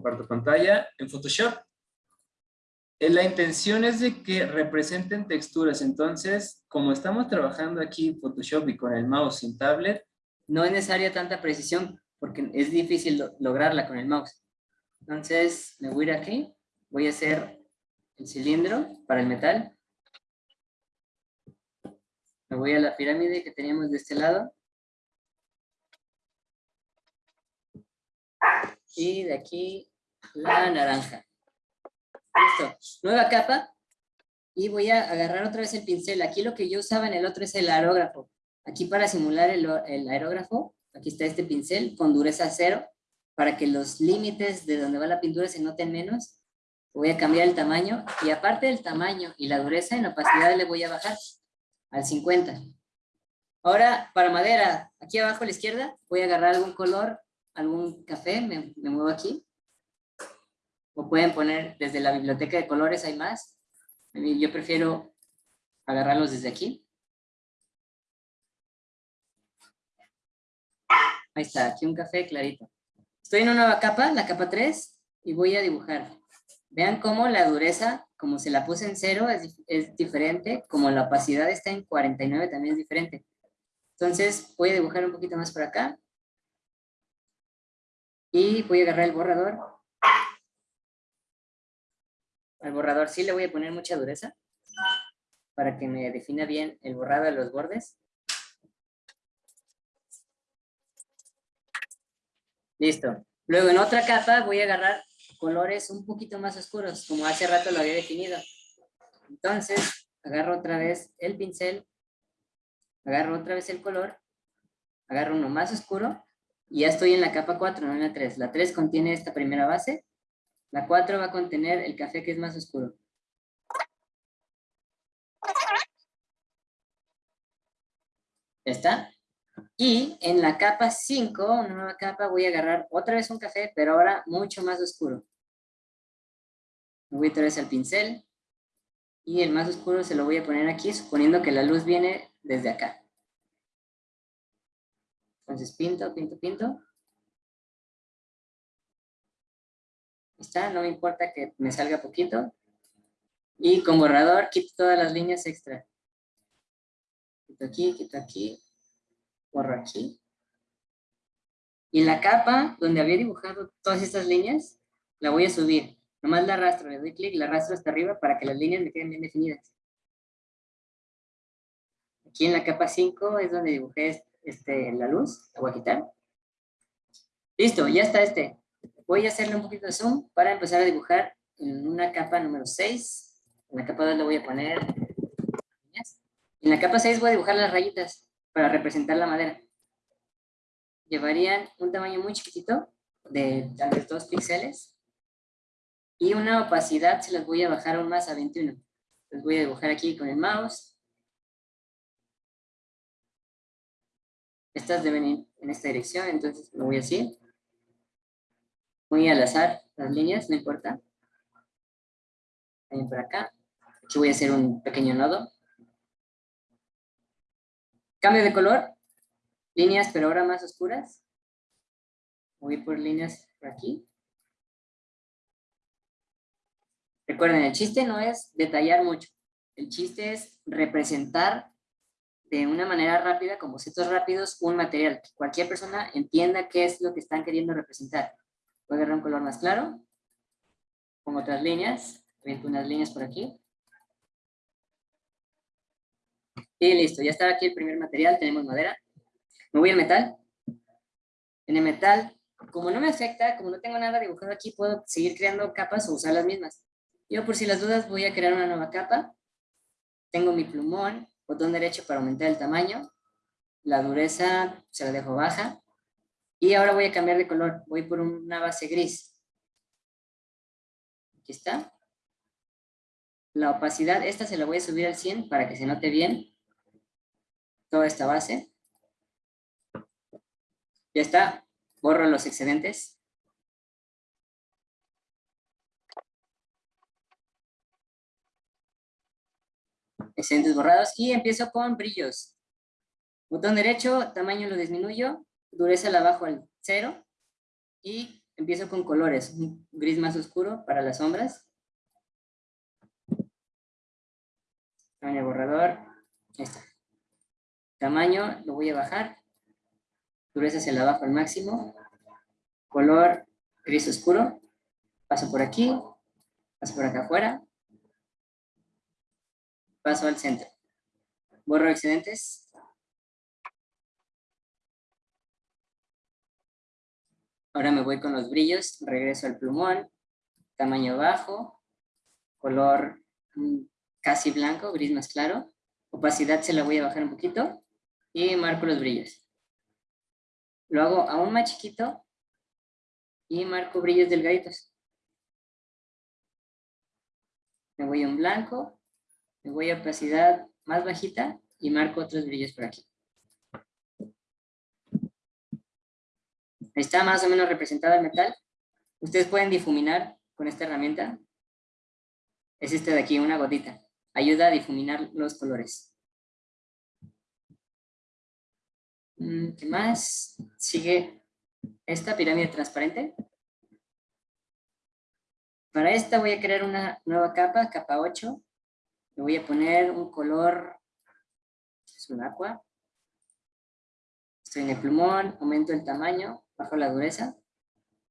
Comparto pantalla en Photoshop. Eh, la intención es de que representen texturas. Entonces, como estamos trabajando aquí en Photoshop y con el mouse en tablet, no es necesaria tanta precisión porque es difícil lograrla con el mouse. Entonces, me voy a ir aquí. Voy a hacer el cilindro para el metal. Me voy a la pirámide que teníamos de este lado. Y de aquí la naranja. Listo. Nueva capa. Y voy a agarrar otra vez el pincel. Aquí lo que yo usaba en el otro es el aerógrafo. Aquí para simular el, el aerógrafo, aquí está este pincel con dureza cero, para que los límites de donde va la pintura se noten menos. Voy a cambiar el tamaño, y aparte del tamaño y la dureza, en opacidad le voy a bajar al 50. Ahora, para madera, aquí abajo a la izquierda, voy a agarrar algún color, algún café, me, me muevo aquí, o pueden poner desde la biblioteca de colores, hay más. Yo prefiero agarrarlos desde aquí. Ahí está, aquí un café clarito. Estoy en una nueva capa, la capa 3, y voy a dibujar. Vean cómo la dureza, como se la puse en cero, es, es diferente, como la opacidad está en 49, también es diferente. Entonces, voy a dibujar un poquito más por acá. Y voy a agarrar el borrador al borrador sí le voy a poner mucha dureza para que me defina bien el borrado de los bordes. Listo. Luego en otra capa voy a agarrar colores un poquito más oscuros, como hace rato lo había definido. Entonces, agarro otra vez el pincel, agarro otra vez el color, agarro uno más oscuro, y ya estoy en la capa 4, no en la 3. La 3 contiene esta primera base, la 4 va a contener el café que es más oscuro. ¿Ya está? Y en la capa 5, una nueva capa, voy a agarrar otra vez un café, pero ahora mucho más oscuro. Voy otra vez al pincel. Y el más oscuro se lo voy a poner aquí, suponiendo que la luz viene desde acá. Entonces pinto, pinto, pinto. está, no me importa que me salga poquito. Y con borrador quito todas las líneas extra. Quito aquí, quito aquí, borro aquí. Y la capa donde había dibujado todas estas líneas, la voy a subir. Nomás la arrastro, le doy clic, la arrastro hasta arriba para que las líneas me queden bien definidas. Aquí en la capa 5 es donde dibujé este, la luz, la voy a quitar. Listo, ya está este. Voy a hacerle un poquito de zoom para empezar a dibujar en una capa número 6. En la capa 2 le voy a poner En la capa 6 voy a dibujar las rayitas para representar la madera. Llevarían un tamaño muy chiquitito, de tal vez 2 píxeles. Y una opacidad se las voy a bajar aún más a 21. Les voy a dibujar aquí con el mouse. Estas deben ir en esta dirección, entonces lo voy a hacer muy al azar las líneas, no importa. También por acá. Aquí voy a hacer un pequeño nodo. Cambio de color. Líneas, pero ahora más oscuras. Voy por líneas por aquí. Recuerden, el chiste no es detallar mucho. El chiste es representar de una manera rápida, con bocetos rápidos, un material. Que cualquier persona entienda qué es lo que están queriendo representar. Voy a agarrar un color más claro. Pongo otras líneas. Pongo unas líneas por aquí. Y listo, ya está aquí el primer material. Tenemos madera. Me voy al metal. En el metal, como no me afecta, como no tengo nada dibujado aquí, puedo seguir creando capas o usar las mismas. Yo por si las dudas voy a crear una nueva capa. Tengo mi plumón, botón derecho para aumentar el tamaño. La dureza se la dejo baja. Y ahora voy a cambiar de color, voy por una base gris. Aquí está. La opacidad, esta se la voy a subir al 100 para que se note bien toda esta base. Ya está, borro los excedentes. Excedentes borrados y empiezo con brillos. Botón derecho, tamaño lo disminuyo, dureza la bajo al 0 y empiezo con colores, un gris más oscuro para las sombras. Tamaño borrador, está. Tamaño lo voy a bajar. Dureza se la bajo al máximo. Color gris oscuro. Paso por aquí, paso por acá afuera. Paso al centro. Borro excedentes. Ahora me voy con los brillos, regreso al plumón, tamaño bajo, color mm, casi blanco, gris más claro. Opacidad se la voy a bajar un poquito y marco los brillos. Lo hago aún más chiquito y marco brillos delgaditos. Me voy a un blanco, me voy a opacidad más bajita y marco otros brillos por aquí. está más o menos representado el metal. Ustedes pueden difuminar con esta herramienta. Es este de aquí, una gotita. Ayuda a difuminar los colores. Mm, ¿Qué más? Sigue esta pirámide transparente. Para esta voy a crear una nueva capa, capa 8. Le voy a poner un color, es un agua. Estoy en el plumón, aumento el tamaño bajo la dureza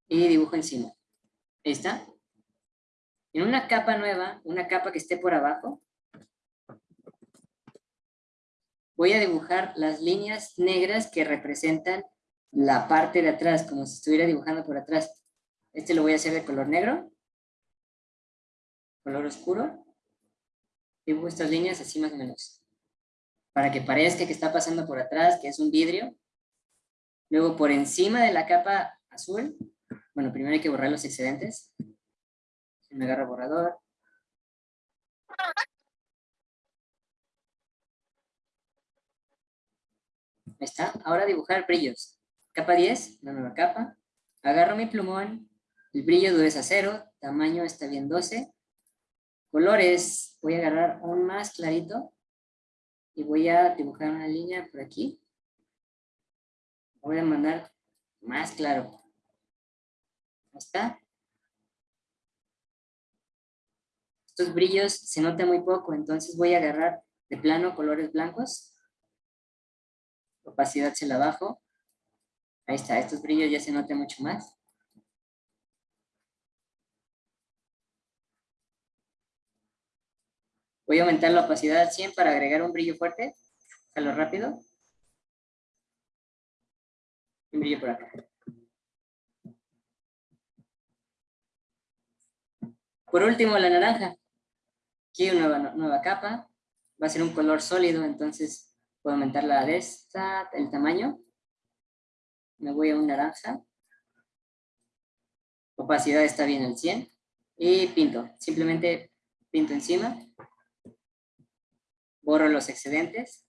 y dibujo encima. Ahí está. En una capa nueva, una capa que esté por abajo, voy a dibujar las líneas negras que representan la parte de atrás, como si estuviera dibujando por atrás. Este lo voy a hacer de color negro, color oscuro. Dibujo estas líneas así más o menos. Para que parezca que está pasando por atrás, que es un vidrio, Luego por encima de la capa azul, bueno, primero hay que borrar los excedentes. Me agarro borrador. Ahí está. Ahora dibujar brillos. Capa 10, la nueva capa. Agarro mi plumón. El brillo dureza 0. Tamaño está bien 12. Colores. Voy a agarrar un más clarito. Y voy a dibujar una línea por aquí voy a mandar más claro. Ahí está. Estos brillos se nota muy poco, entonces voy a agarrar de plano colores blancos. Opacidad se la bajo. Ahí está, estos brillos ya se notan mucho más. Voy a aumentar la opacidad al 100 para agregar un brillo fuerte. Jalo rápido brillo por acá. Por último, la naranja. Aquí una nueva, nueva capa. Va a ser un color sólido, entonces puedo aumentar la de esta, el tamaño. Me voy a un naranja. Opacidad está bien al 100. Y pinto. Simplemente pinto encima. Borro los excedentes.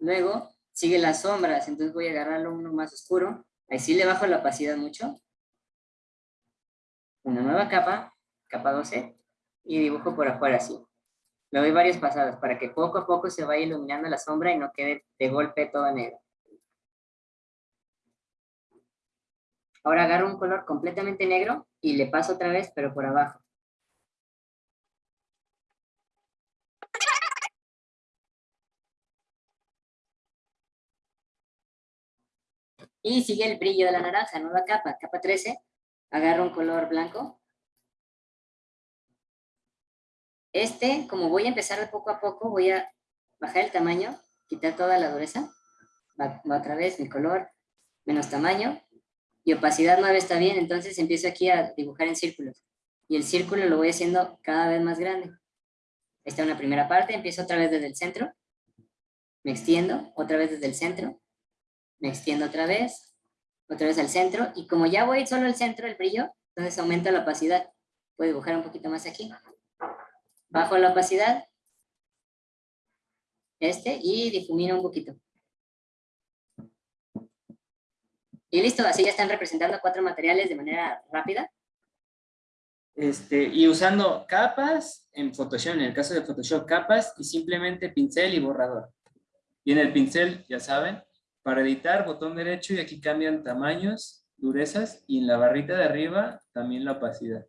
Luego sigue las sombras, entonces voy a agarrarlo uno más oscuro. Ahí sí le bajo la opacidad mucho. Una nueva capa, capa 12, y dibujo por afuera así. Le doy varias pasadas para que poco a poco se vaya iluminando la sombra y no quede de golpe todo negro. Ahora agarro un color completamente negro y le paso otra vez, pero por abajo. Y sigue el brillo de la naranja, nueva capa, capa 13. Agarro un color blanco. Este, como voy a empezar de poco a poco, voy a bajar el tamaño, quitar toda la dureza. Va, otra vez mi color, menos tamaño. Y opacidad 9 está bien, entonces empiezo aquí a dibujar en círculos. Y el círculo lo voy haciendo cada vez más grande. Esta es una primera parte, empiezo otra vez desde el centro. Me extiendo, otra vez desde el centro me extiendo otra vez, otra vez al centro, y como ya voy solo al centro del brillo, entonces aumenta la opacidad. Puedo dibujar un poquito más aquí. Bajo la opacidad, este, y difumino un poquito. Y listo, así ya están representando cuatro materiales de manera rápida. Este, y usando capas en Photoshop, en el caso de Photoshop, capas y simplemente pincel y borrador. Y en el pincel, ya saben, para editar, botón derecho y aquí cambian tamaños, durezas y en la barrita de arriba también la opacidad.